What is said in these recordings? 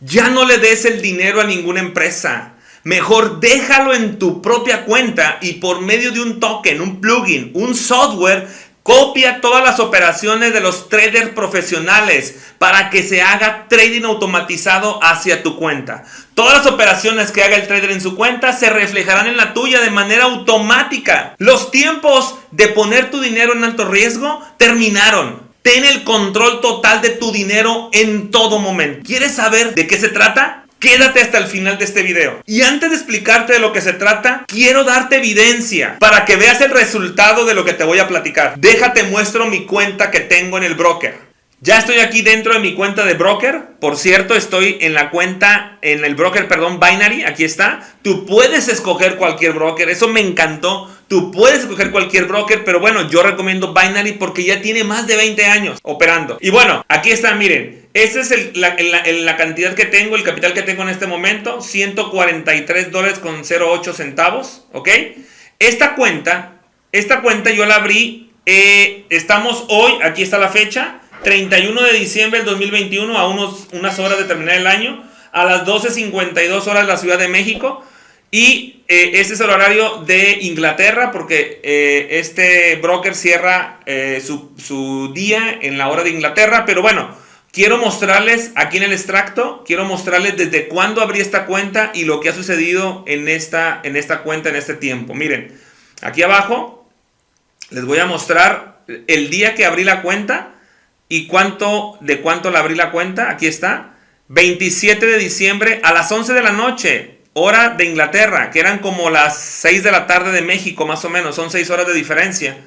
Ya no le des el dinero a ninguna empresa. Mejor déjalo en tu propia cuenta y por medio de un token, un plugin, un software, copia todas las operaciones de los traders profesionales para que se haga trading automatizado hacia tu cuenta. Todas las operaciones que haga el trader en su cuenta se reflejarán en la tuya de manera automática. Los tiempos de poner tu dinero en alto riesgo terminaron. Ten el control total de tu dinero en todo momento. ¿Quieres saber de qué se trata? Quédate hasta el final de este video. Y antes de explicarte de lo que se trata, quiero darte evidencia para que veas el resultado de lo que te voy a platicar. Déjate muestro mi cuenta que tengo en el broker. Ya estoy aquí dentro de mi cuenta de broker. Por cierto, estoy en la cuenta, en el broker, perdón, Binary. Aquí está. Tú puedes escoger cualquier broker. Eso me encantó. Tú puedes escoger cualquier broker, pero bueno, yo recomiendo Binary porque ya tiene más de 20 años operando. Y bueno, aquí está, miren. Esa es la, la, cantidad que tengo, el capital que tengo en este momento. 143 dólares con 08 centavos. ¿Ok? Esta cuenta, esta cuenta yo la abrí. Eh, estamos hoy, aquí está la fecha. 31 de diciembre del 2021 a unos, unas horas de terminar el año, a las 12.52 horas de la Ciudad de México. Y eh, este es el horario de Inglaterra porque eh, este broker cierra eh, su, su, día en la hora de Inglaterra. Pero bueno, quiero mostrarles aquí en el extracto, quiero mostrarles desde cuándo abrí esta cuenta y lo que ha sucedido en esta, en esta cuenta en este tiempo. Miren, aquí abajo les voy a mostrar el día que abrí la cuenta ¿Y cuánto, de cuánto le abrí la cuenta? Aquí está. 27 de diciembre a las 11 de la noche, hora de Inglaterra, que eran como las 6 de la tarde de México, más o menos, son 6 horas de diferencia.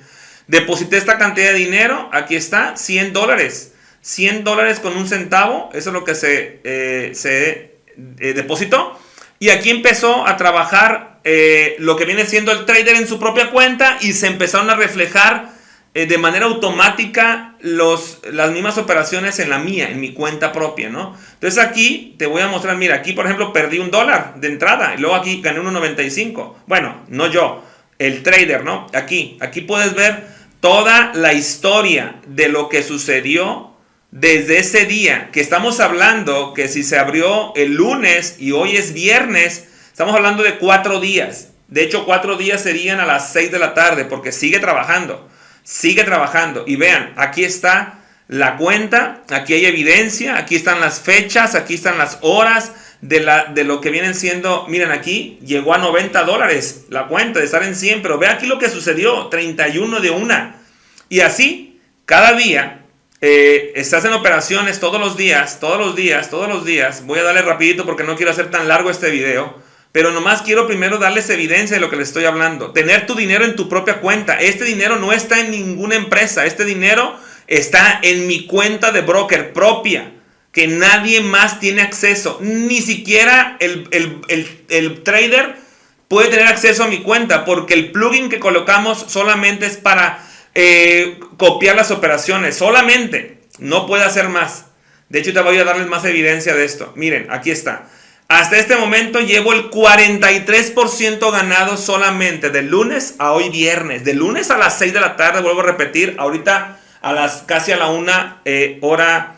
Deposité esta cantidad de dinero, aquí está, 100 dólares. 100 dólares con un centavo, eso es lo que se, eh, se eh, depositó. Y aquí empezó a trabajar eh, lo que viene siendo el trader en su propia cuenta y se empezaron a reflejar eh, de manera automática los, las mismas operaciones en la mía, en mi cuenta propia, ¿no? Entonces aquí te voy a mostrar, mira, aquí por ejemplo perdí un dólar de entrada y luego aquí gané 1.95. Bueno, no yo, el trader, ¿no? Aquí, aquí puedes ver toda la historia de lo que sucedió desde ese día que estamos hablando que si se abrió el lunes y hoy es viernes, estamos hablando de cuatro días. De hecho, cuatro días serían a las 6 de la tarde porque sigue trabajando sigue trabajando. Y vean, aquí está la cuenta, aquí hay evidencia, aquí están las fechas, aquí están las horas de, la, de lo que vienen siendo, miren aquí, llegó a 90 dólares la cuenta de estar en 100, pero ve aquí lo que sucedió, 31 de una. Y así, cada día, eh, estás en operaciones todos los días, todos los días, todos los días. Voy a darle rapidito porque no quiero hacer tan largo este video. Pero nomás quiero primero darles evidencia de lo que les estoy hablando. Tener tu dinero en tu propia cuenta. Este dinero no está en ninguna empresa. Este dinero está en mi cuenta de broker propia. Que nadie más tiene acceso. Ni siquiera el, trader puede tener acceso a mi cuenta. Porque el plugin que colocamos solamente es para eh, copiar las operaciones. Solamente. No puede hacer más. De hecho, te voy a darles más evidencia de esto. Miren, aquí está. Hasta este momento llevo el 43% ganado solamente de lunes a hoy viernes. De lunes a las 6 de la tarde, vuelvo a repetir, ahorita a las casi a la 1 eh, hora,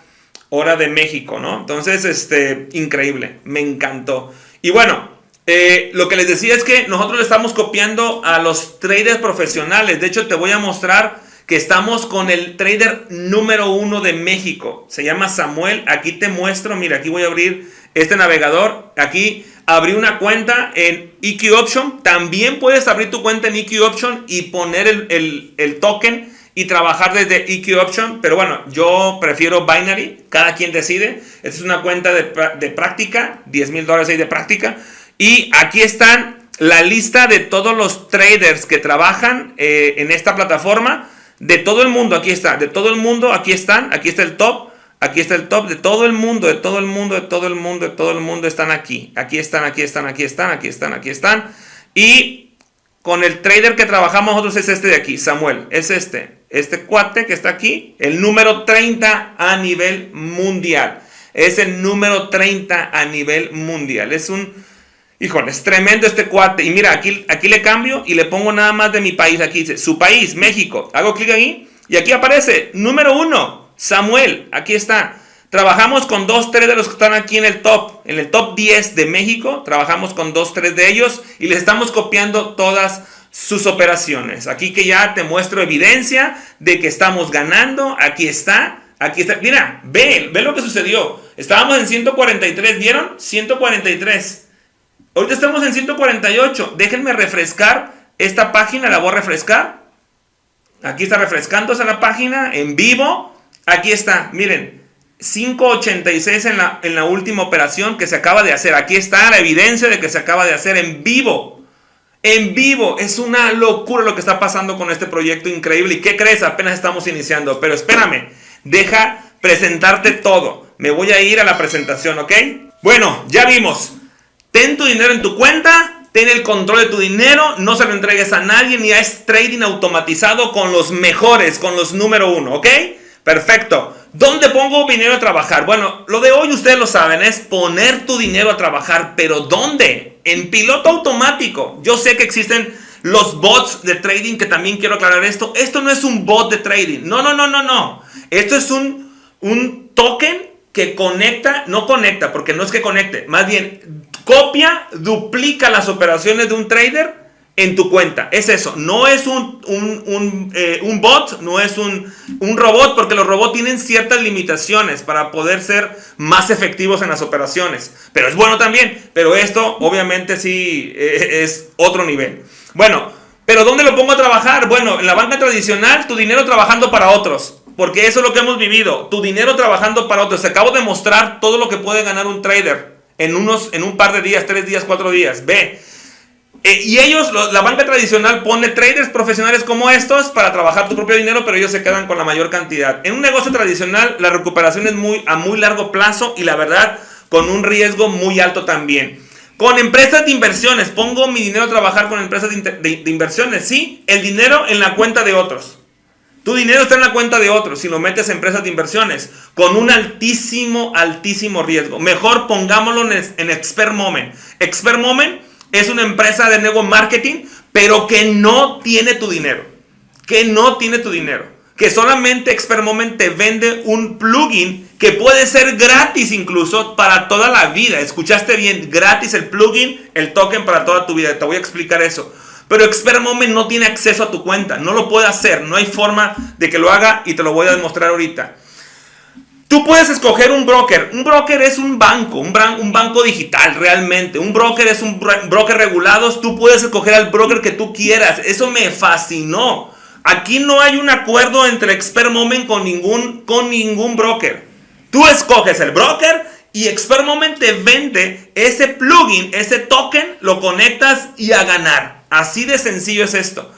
hora de México, ¿no? Entonces, este, increíble, me encantó. Y bueno, eh, lo que les decía es que nosotros estamos copiando a los traders profesionales. De hecho, te voy a mostrar que estamos con el trader número uno de México. Se llama Samuel. Aquí te muestro, mira, aquí voy a abrir este navegador. Aquí abrí una cuenta en EQ Option. También puedes abrir tu cuenta en EQ Option y poner el, token y trabajar desde EQ Option. Pero bueno, yo prefiero Binary. Cada quien decide. Esta es una cuenta de, práctica. 10 mil dólares de práctica. Y aquí están la lista de todos los traders que trabajan eh, en esta plataforma. De todo el mundo, aquí está. De todo el mundo, aquí están. Aquí está el top. Aquí está el top de todo el mundo, de todo el mundo, de todo el mundo, de todo el mundo están aquí. Aquí están, aquí están, aquí están, aquí están, aquí están. Y con el trader que trabajamos nosotros es este de aquí, Samuel. Es este, este cuate que está aquí, el número 30 a nivel mundial. Es el número 30 a nivel mundial. Es un, híjole, es tremendo este cuate. Y mira, aquí, aquí le cambio y le pongo nada más de mi país. Aquí dice, su país, México. Hago clic ahí y aquí aparece, número 1. Samuel, aquí está. Trabajamos con dos, tres de los que están aquí en el top, en el top 10 de México. Trabajamos con dos, tres de ellos y les estamos copiando todas sus operaciones. Aquí que ya te muestro evidencia de que estamos ganando. Aquí está. Aquí está. Mira, ve, ve lo que sucedió. Estábamos en 143, ¿vieron? 143. Ahorita estamos en 148. Déjenme refrescar esta página, la voy a refrescar. Aquí está refrescándose la página en vivo. Aquí está, miren. 5.86 en la, en la última operación que se acaba de hacer. Aquí está la evidencia de que se acaba de hacer en vivo. En vivo. Es una locura lo que está pasando con este proyecto increíble. ¿Y qué crees? Apenas estamos iniciando. Pero espérame. Deja presentarte todo. Me voy a ir a la presentación, ¿ok? Bueno, ya vimos. Ten tu dinero en tu cuenta. Ten el control de tu dinero. No se lo entregues a nadie. Ni es trading automatizado con los mejores. Con los número uno, ¿ok? Perfecto. ¿Dónde pongo dinero a trabajar? Bueno, lo de hoy ustedes lo saben, es poner tu dinero a trabajar, pero ¿dónde? En piloto automático. Yo sé que existen los bots de trading, que también quiero aclarar esto. Esto no es un bot de trading. No, no, no, no, no. Esto es un, un token que conecta, no conecta, porque no es que conecte, más bien copia, duplica las operaciones de un trader en tu cuenta. Es eso. No es un, un, eh, bot, no es un, robot, porque los robots tienen ciertas limitaciones para poder ser más efectivos en las operaciones. Pero es bueno también. Pero esto, obviamente, sí eh, es otro nivel. Bueno, pero ¿dónde lo pongo a trabajar? Bueno, en la banca tradicional, tu dinero trabajando para otros. Porque eso es lo que hemos vivido. Tu dinero trabajando para otros. Acabo de mostrar todo lo que puede ganar un trader en, unos, en un par de días, tres días, cuatro días. Ve. Eh, y ellos, la banca tradicional pone traders profesionales como estos para trabajar tu propio dinero, pero ellos se quedan con la mayor cantidad. En un negocio tradicional, la recuperación es muy, a muy largo plazo y la verdad, con un riesgo muy alto también. Con empresas de inversiones, pongo mi dinero a trabajar con empresas de, inversiones, sí, el dinero en la cuenta de otros. Tu dinero está en la cuenta de otros si lo metes en empresas de inversiones con un altísimo, altísimo riesgo. Mejor pongámoslo en, en Expert Moment. Expert Moment es una empresa de nuevo marketing, pero que no tiene tu dinero. Que no tiene tu dinero. Que solamente Expert Moment te vende un plugin que puede ser gratis incluso para toda la vida. Escuchaste bien, gratis el plugin, el token para toda tu vida. Te voy a explicar eso. Pero Expert Moment no tiene acceso a tu cuenta. No lo puede hacer. No hay forma de que lo haga y te lo voy a demostrar ahorita. Tú puedes escoger un broker. Un broker es un banco, un, banco digital realmente. Un broker es un broker regulado. Tú puedes escoger al broker que tú quieras. Eso me fascinó. Aquí no hay un acuerdo entre Expert Moment con ningún, con ningún broker. Tú escoges el broker y Expert Moment te vende ese plugin, ese token, lo conectas y a ganar. Así de sencillo es esto.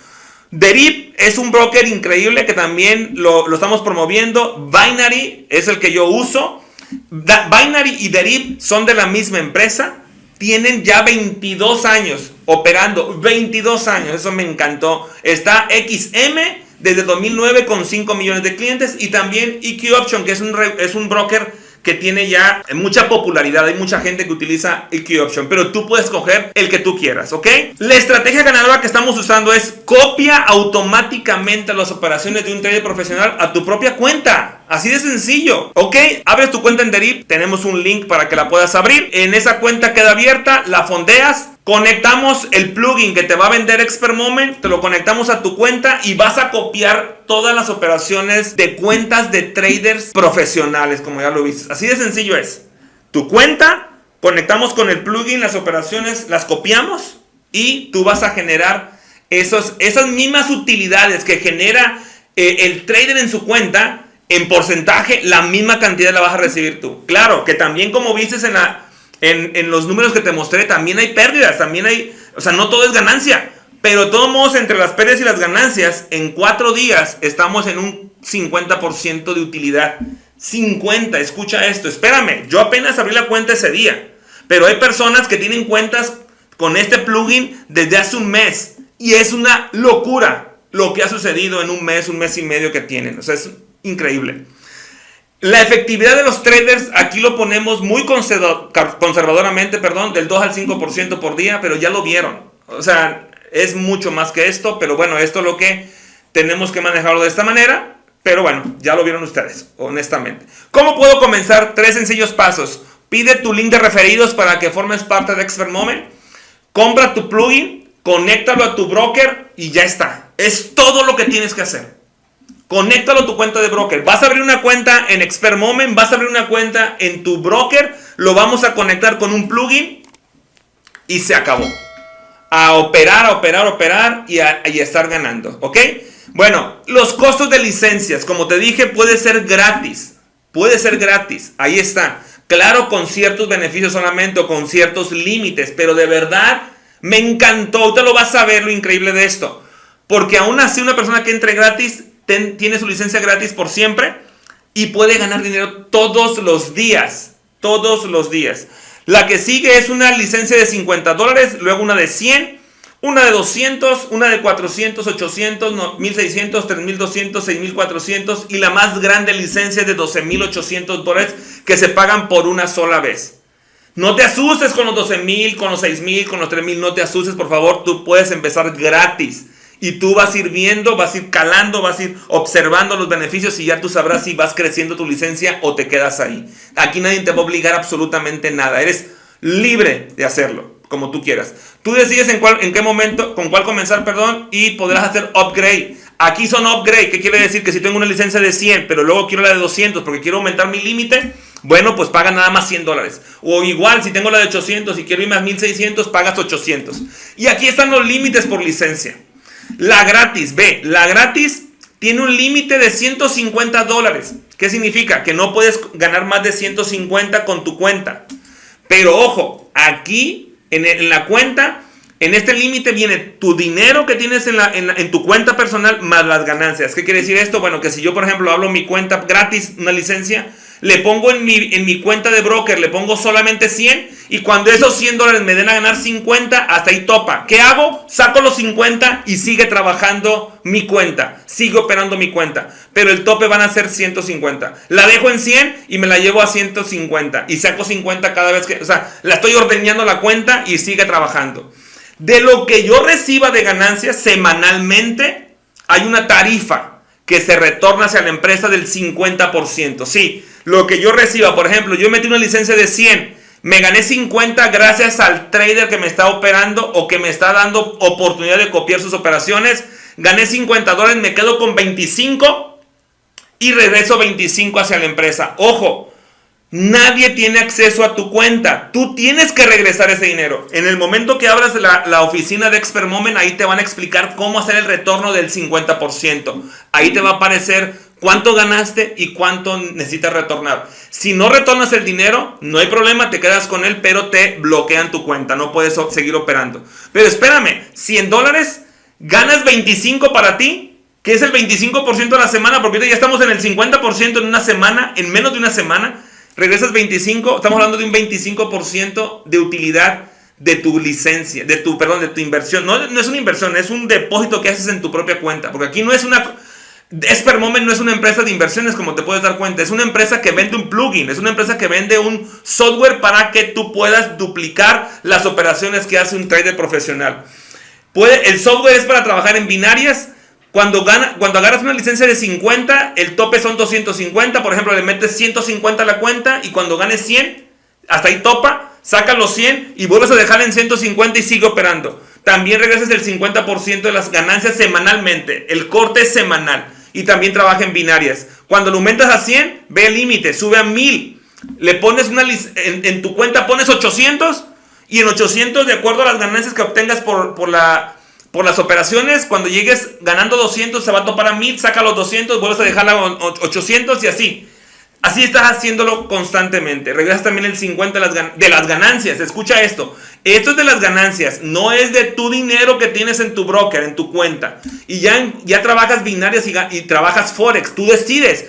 Derip es un broker increíble que también lo, estamos promoviendo. Binary es el que yo uso. Binary y Derip son de la misma empresa. Tienen ya 22 años operando. 22 años, eso me encantó. Está XM desde 2009 con 5 millones de clientes. Y también EQ Option, que es un, es un broker que tiene ya mucha popularidad. Hay mucha gente que utiliza EQ Option, pero tú puedes coger el que tú quieras, ¿ok? La estrategia ganadora que estamos usando es copia automáticamente las operaciones de un trader profesional a tu propia cuenta. Así de sencillo, ¿ok? Abres tu cuenta en Derip, tenemos un link para que la puedas abrir. En esa cuenta queda abierta, la fondeas, Conectamos el plugin que te va a vender Expert Moment, te lo conectamos a tu cuenta y vas a copiar todas las operaciones de cuentas de traders profesionales, como ya lo viste. Así de sencillo es. Tu cuenta, conectamos con el plugin, las operaciones las copiamos y tú vas a generar esos, esas mismas utilidades que genera eh, el trader en su cuenta. En porcentaje, la misma cantidad la vas a recibir tú. Claro, que también como viste en la, en, los números que te mostré también hay pérdidas, también hay, o sea, no todo es ganancia. Pero de todos modos, entre las pérdidas y las ganancias, en cuatro días estamos en un 50% de utilidad. 50, escucha esto, espérame, yo apenas abrí la cuenta ese día. Pero hay personas que tienen cuentas con este plugin desde hace un mes. Y es una locura lo que ha sucedido en un mes, un mes y medio que tienen. O sea, es increíble. La efectividad de los traders, aquí lo ponemos muy conservadoramente, perdón, del 2 al 5% por día, pero ya lo vieron. O sea, es mucho más que esto, pero bueno, esto es lo que tenemos que manejarlo de esta manera. Pero bueno, ya lo vieron ustedes, honestamente. ¿Cómo puedo comenzar? Tres sencillos pasos. Pide tu link de referidos para que formes parte de Expert Moment. Compra tu plugin, conéctalo a tu broker y ya está. Es todo lo que tienes que hacer. Conéctalo a tu cuenta de broker. Vas a abrir una cuenta en Expert Moment, vas a abrir una cuenta en tu broker, lo vamos a conectar con un plugin y se acabó. A operar, a operar, a operar y a, y estar ganando. ¿Ok? Bueno, los costos de licencias, como te dije, puede ser gratis. Puede ser gratis. Ahí está. Claro, con ciertos beneficios solamente o con ciertos límites. Pero de verdad, me encantó. Te lo vas a ver lo increíble de esto. Porque aún así una persona que entre gratis tiene su licencia gratis por siempre y puede ganar dinero todos los días. Todos los días. La que sigue es una licencia de 50 dólares, luego una de 100 una de 200, una de 400, 800, 1600, 3200, 6400 y la más grande licencia de 12800 dólares que se pagan por una sola vez. No te asustes con los 12000, con los 6000, con los 3000, no te asustes, por favor, tú puedes empezar gratis. Y tú vas a ir viendo, vas a ir calando, vas a ir observando los beneficios y ya tú sabrás si vas creciendo tu licencia o te quedas ahí. Aquí nadie te va a obligar absolutamente nada. Eres libre de hacerlo como tú quieras. Tú decides en, qué momento, con cuál comenzar, perdón, y podrás hacer upgrade. Aquí son upgrade, ¿qué quiere decir? Que si tengo una licencia de 100, pero luego quiero la de 200 porque quiero aumentar mi límite, bueno, pues paga nada más 100 dólares. O igual, si tengo la de 800 y quiero ir más 1600, pagas 800. Y aquí están los límites por licencia. La gratis, ve, la gratis tiene un límite de 150 dólares. ¿Qué significa? Que no puedes ganar más de 150 con tu cuenta. Pero ojo, aquí en, la cuenta, en este límite viene tu dinero que tienes en, en, tu cuenta personal más las ganancias. ¿Qué quiere decir esto? Bueno, que si yo, por ejemplo, hablo mi cuenta gratis, una licencia, le pongo en mi, en mi cuenta de broker, le pongo solamente 100 y cuando esos 100 dólares me den a ganar 50, hasta ahí topa. ¿Qué hago? Saco los 50 y sigue trabajando mi cuenta, sigue operando mi cuenta, pero el tope van a ser 150. La dejo en 100 y me la llevo a 150 y saco 50 cada vez que, o sea, la estoy ordeñando la cuenta y sigue trabajando. De lo que yo reciba de ganancias semanalmente, hay una tarifa que se retorna hacia la empresa del 50%. Sí, lo que yo reciba, por ejemplo, yo metí una licencia de 100, me gané 50 gracias al trader que me está operando o que me está dando oportunidad de copiar sus operaciones. Gané 50 dólares, me quedo con 25 y regreso 25 hacia la empresa. Ojo, Nadie tiene acceso a tu cuenta. Tú tienes que regresar ese dinero. En el momento que abras la, oficina de Expert Moment, ahí te van a explicar cómo hacer el retorno del 50%. Ahí te va a aparecer cuánto ganaste y cuánto necesitas retornar. Si no retornas el dinero, no hay problema, te quedas con él, pero te bloquean tu cuenta. No puedes seguir operando. Pero espérame, 100 dólares, ganas 25 para ti, que es el 25% de la semana, porque ya estamos en el 50% en una semana, en menos de una semana regresas 25, estamos hablando de un 25% de utilidad de tu licencia, de tu, perdón, de tu inversión. No, no, es una inversión, es un depósito que haces en tu propia cuenta. Porque aquí no es una... Espermoment no es una empresa de inversiones como te puedes dar cuenta. Es una empresa que vende un plugin. Es una empresa que vende un software para que tú puedas duplicar las operaciones que hace un trader profesional. Puede, el software es para trabajar en binarias cuando, gana, cuando agarras una licencia de 50, el tope son 250. Por ejemplo, le metes 150 a la cuenta y cuando ganes 100, hasta ahí topa, saca los 100 y vuelves a dejar en 150 y sigue operando. También regresas el 50% de las ganancias semanalmente. El corte es semanal. Y también trabaja en binarias. Cuando lo aumentas a 100, ve el límite, sube a 1000. Le pones una en, en tu cuenta pones 800 y en 800 de acuerdo a las ganancias que obtengas por, por la por las operaciones, cuando llegues ganando 200, se va a topar a 1000, saca los 200, vuelves a dejar a 800 y así. Así estás haciéndolo constantemente. Regresas también el 50 de las, ganancias. Escucha esto. Esto es de las ganancias. No es de tu dinero que tienes en tu broker, en tu cuenta. Y ya, ya trabajas binarias y, y trabajas Forex. Tú decides.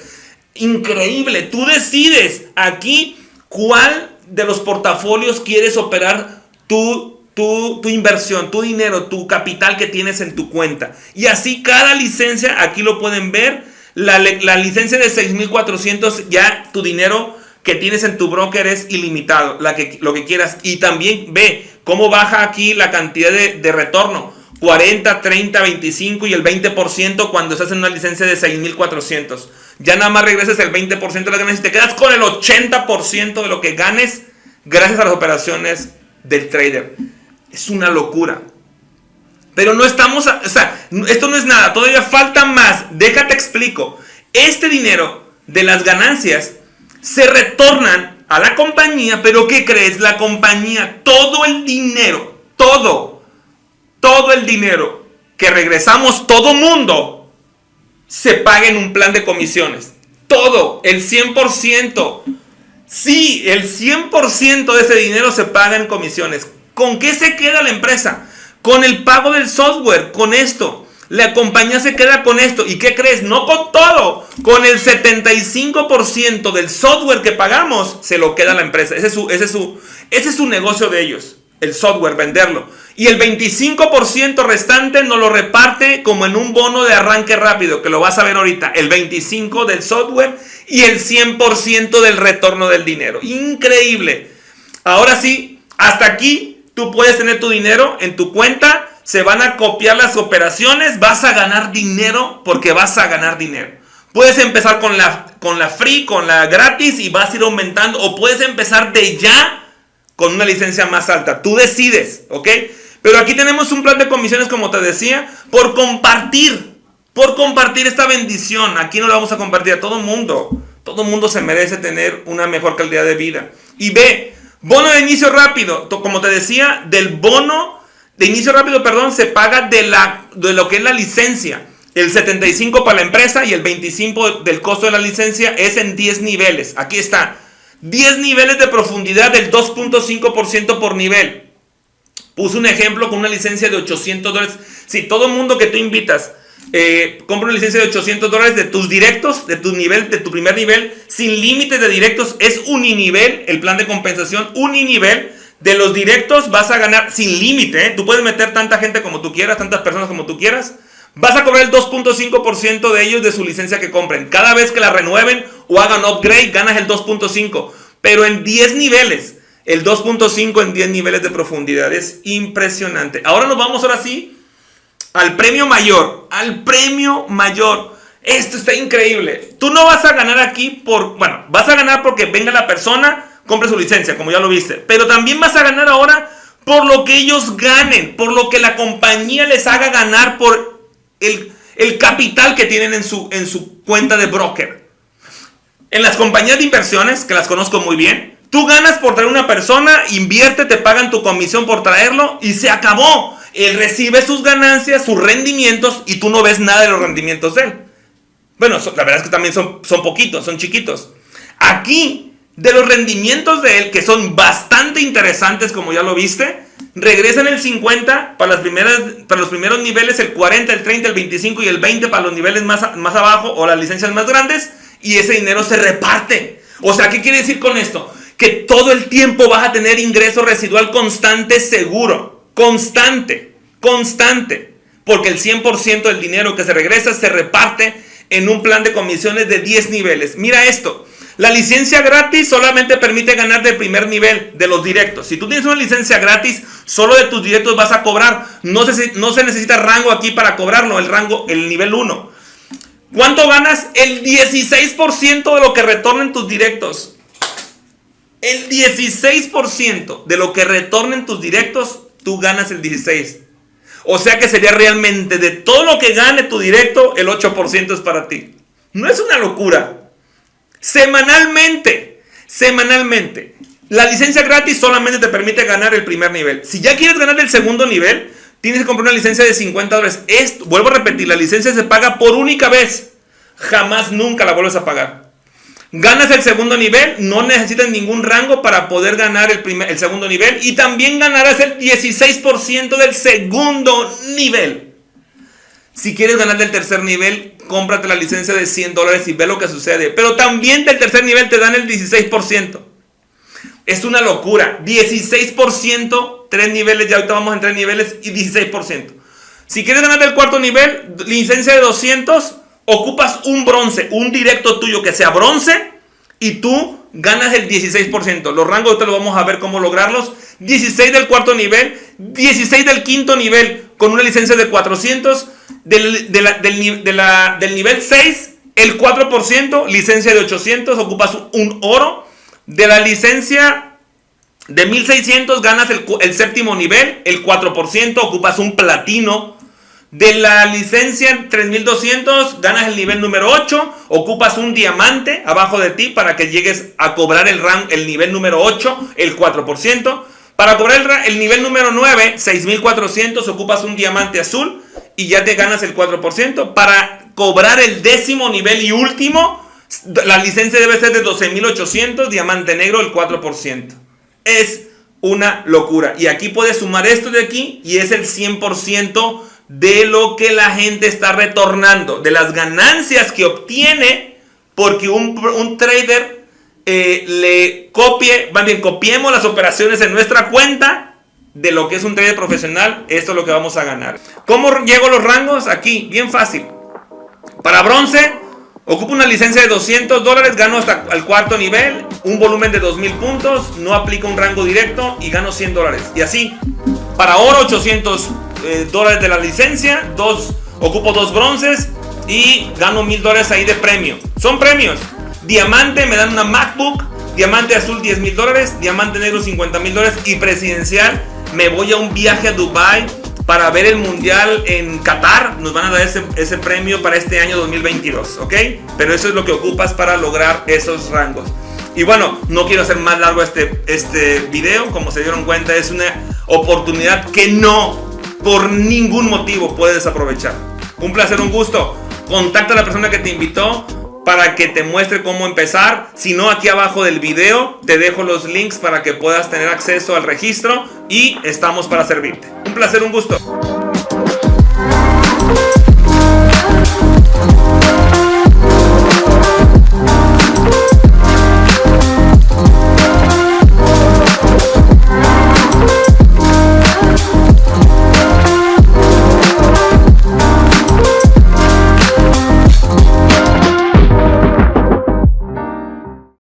Increíble. Tú decides aquí cuál de los portafolios quieres operar tú tu, inversión, tu dinero, tu capital que tienes en tu cuenta. Y así cada licencia, aquí lo pueden ver, la, licencia de 6.400, ya tu dinero que tienes en tu broker es ilimitado, la que, lo que quieras. Y también ve cómo baja aquí la cantidad de, de retorno. 40, 30, 25 y el 20% cuando estás en una licencia de 6400. Ya nada más regresas el 20% de las ganancias y te quedas con el 80% de lo que ganes gracias a las operaciones del trader. Es una locura. Pero no estamos, o sea, esto no es nada, todavía falta más. Déjate explico. Este dinero de las ganancias se retornan a la compañía, pero ¿qué crees? La compañía, todo el dinero, todo, todo el dinero que regresamos todo mundo, se paga en un plan de comisiones. Todo, el 100%. Sí, el 100% de ese dinero se paga en comisiones. ¿Con qué se queda la empresa? Con el pago del software, con esto. La compañía se queda con esto. ¿Y qué crees? No con todo. Con el 75% del software que pagamos, se lo queda la empresa. Ese es su, ese es su, ese es su negocio de ellos. El software, venderlo. Y el 25% restante nos lo reparte como en un bono de arranque rápido, que lo vas a ver ahorita. El 25% del software y el 100% del retorno del dinero. Increíble. Ahora sí, hasta aquí tú puedes tener tu dinero en tu cuenta, se van a copiar las operaciones, vas a ganar dinero porque vas a ganar dinero. Puedes empezar con la, con la free, con la gratis y vas a ir aumentando o puedes empezar de ya con una licencia más alta. Tú decides, ¿ok? Pero aquí tenemos un plan de comisiones, como te decía, por compartir por compartir esta bendición. Aquí no la vamos a compartir a todo mundo. Todo mundo se merece tener una mejor calidad de vida. Y ve, bono de inicio rápido. Como te decía, del bono de inicio rápido, perdón, se paga de, la, de lo que es la licencia. El 75 para la empresa y el 25 del costo de la licencia es en 10 niveles. Aquí está. 10 niveles de profundidad del 2.5% por nivel. Puse un ejemplo con una licencia de 800 dólares. Si todo mundo que tú invitas eh, compra una licencia de 800 dólares de tus directos, de tu nivel, de tu primer nivel, sin límites de directos, es uninivel, el plan de compensación, uninivel. De los directos vas a ganar sin límite, ¿eh? tú puedes meter tanta gente como tú quieras, tantas personas como tú quieras. Vas a cobrar el 2.5% de ellos de su licencia que compren. Cada vez que la renueven o hagan upgrade, ganas el 2.5%. Pero en 10 niveles, el 2.5 en 10 niveles de profundidad. Es impresionante. Ahora nos vamos ahora sí al premio mayor, al premio mayor. Esto está increíble. Tú no vas a ganar aquí por, bueno, vas a ganar porque venga la persona, compre su licencia, como ya lo viste. Pero también vas a ganar ahora por lo que ellos ganen, por lo que la compañía les haga ganar por el, el capital que tienen en su, en su cuenta de broker. En las compañías de inversiones, que las conozco muy bien, tú ganas por traer una persona, invierte, te pagan tu comisión por traerlo y se acabó él recibe sus ganancias, sus rendimientos y tú no ves nada de los rendimientos de él. Bueno, la verdad es que también son, son poquitos, son chiquitos. Aquí, de los rendimientos de él, que son bastante interesantes, como ya lo viste, regresan el 50 para, las primeras, para los primeros niveles, el 40, el 30, el 25 y el 20 para los niveles más, más abajo o las licencias más grandes, y ese dinero se reparte. O sea, ¿qué quiere decir con esto? Que todo el tiempo vas a tener ingreso residual constante seguro constante, constante, porque el 100% del dinero que se regresa se reparte en un plan de comisiones de 10 niveles. Mira esto, la licencia gratis solamente permite ganar del primer nivel de los directos. Si tú tienes una licencia gratis, solo de tus directos vas a cobrar. No se, no se necesita rango aquí para cobrarlo, el rango, el nivel 1. ¿Cuánto ganas? El 16% de lo que retornen tus directos. El 16% de lo que retornen tus directos tú ganas el 16. O sea que sería realmente de todo lo que gane tu directo, el 8% es para ti. No es una locura. Semanalmente, semanalmente. La licencia gratis solamente te permite ganar el primer nivel. Si ya quieres ganar el segundo nivel, tienes que comprar una licencia de 50 dólares. Vuelvo a repetir, la licencia se paga por única vez. Jamás, nunca la vuelves a pagar. Ganas el segundo nivel, no necesitas ningún rango para poder ganar el, primer, el segundo nivel y también ganarás el 16% del segundo nivel. Si quieres ganar del tercer nivel, cómprate la licencia de 100 dólares y ve lo que sucede. Pero también del tercer nivel te dan el 16%. Es una locura. 16%, tres niveles, ya ahorita vamos en tres niveles y 16%. Si quieres ganar del cuarto nivel, licencia de 200, ocupas un bronce, un directo tuyo que sea bronce y tú ganas el 16%. Los rangos te lo vamos a ver cómo lograrlos. 16 del cuarto nivel, 16 del quinto nivel con una licencia de 400. Del, del nivel 6, el 4%, licencia de 800, ocupas un oro. De la licencia de 1600 ganas el, el séptimo nivel, el 4%, ocupas un platino de la licencia 3200 ganas el nivel número 8, ocupas un diamante abajo de ti para que llegues a cobrar el, rank, el nivel número 8, el 4%. Para cobrar el, nivel número 9, 6400, ocupas un diamante azul y ya te ganas el 4%. Para cobrar el décimo nivel y último, la licencia debe ser de 12800, diamante negro el 4%. Es una locura. Y aquí puedes sumar esto de aquí y es el 100% de lo que la gente está retornando, de las ganancias que obtiene porque un, trader eh, le copie, más bien copiemos las operaciones en nuestra cuenta de lo que es un trader profesional, esto es lo que vamos a ganar. ¿Cómo llego a los rangos? Aquí, bien fácil. Para bronce, ocupo una licencia de 200 dólares, gano hasta el cuarto nivel, un volumen de 2000 puntos, no aplica un rango directo y gano 100 dólares. Y así, para oro 800 eh, dólares de la licencia, dos, ocupo dos bronces y gano mil dólares ahí de premio. Son premios. Diamante me dan una MacBook, diamante azul 10 mil dólares, diamante negro 50 mil dólares y presidencial me voy a un viaje a Dubai para ver el mundial en Qatar. Nos van a dar ese, ese premio para este año 2022, ¿ok? Pero eso es lo que ocupas para lograr esos rangos. Y bueno, no quiero hacer más largo este, este video. Como se dieron cuenta, es una oportunidad que no por ningún motivo puedes aprovechar. Un placer, un gusto. Contacta a la persona que te invitó para que te muestre cómo empezar. Si no, aquí abajo del video te dejo los links para que puedas tener acceso al registro y estamos para servirte. Un placer, un gusto.